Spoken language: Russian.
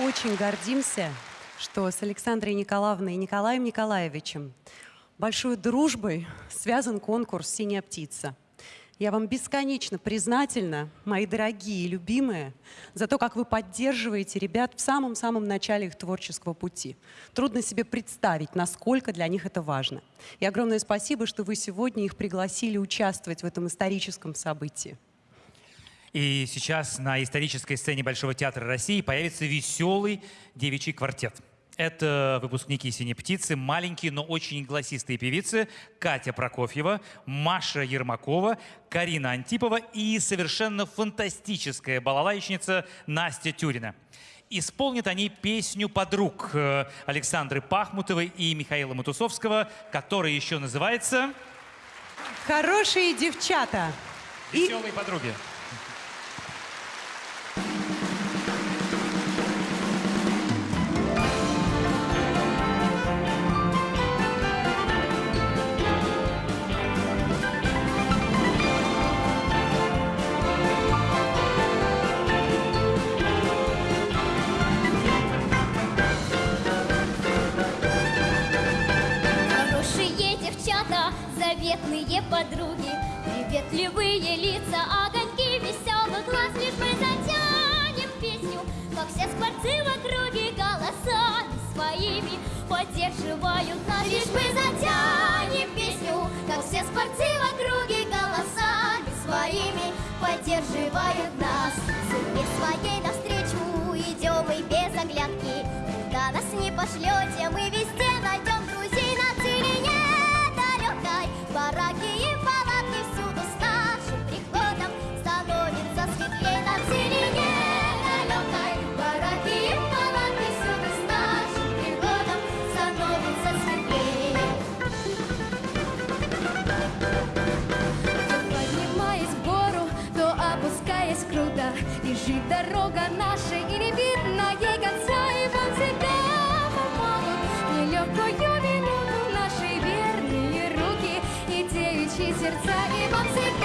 очень гордимся, что с Александрой Николаевной и Николаем Николаевичем большой дружбой связан конкурс «Синяя птица». Я вам бесконечно признательна, мои дорогие и любимые, за то, как вы поддерживаете ребят в самом-самом начале их творческого пути. Трудно себе представить, насколько для них это важно. И огромное спасибо, что вы сегодня их пригласили участвовать в этом историческом событии. И сейчас на исторической сцене Большого театра России появится веселый девичий квартет. Это выпускники «Синей птицы», маленькие, но очень голосистые певицы Катя Прокофьева, Маша Ермакова, Карина Антипова и совершенно фантастическая балалайчница Настя Тюрина. Исполнят они песню подруг э, Александры Пахмутовой и Михаила Матусовского, которая еще называется «Хорошие девчата». «Веселые подруги». Заветные подруги, Приветливые лица, огоньки веселых глаз, Лишь мы затянем песню, как все скворцы в округе Голосами своими поддерживают нас. Лишь мы затянем песню, как все скворцы в округе Голосами своими поддерживают нас. Судьбе своей навстречу идем мы без оглядки, Куда нас не пошлете, мы везде Лежит дорога наша, и не видно ей конца, и вот всегда помогут. Нелегкую минуту наши верные руки и девичьи сердца, и вот всегда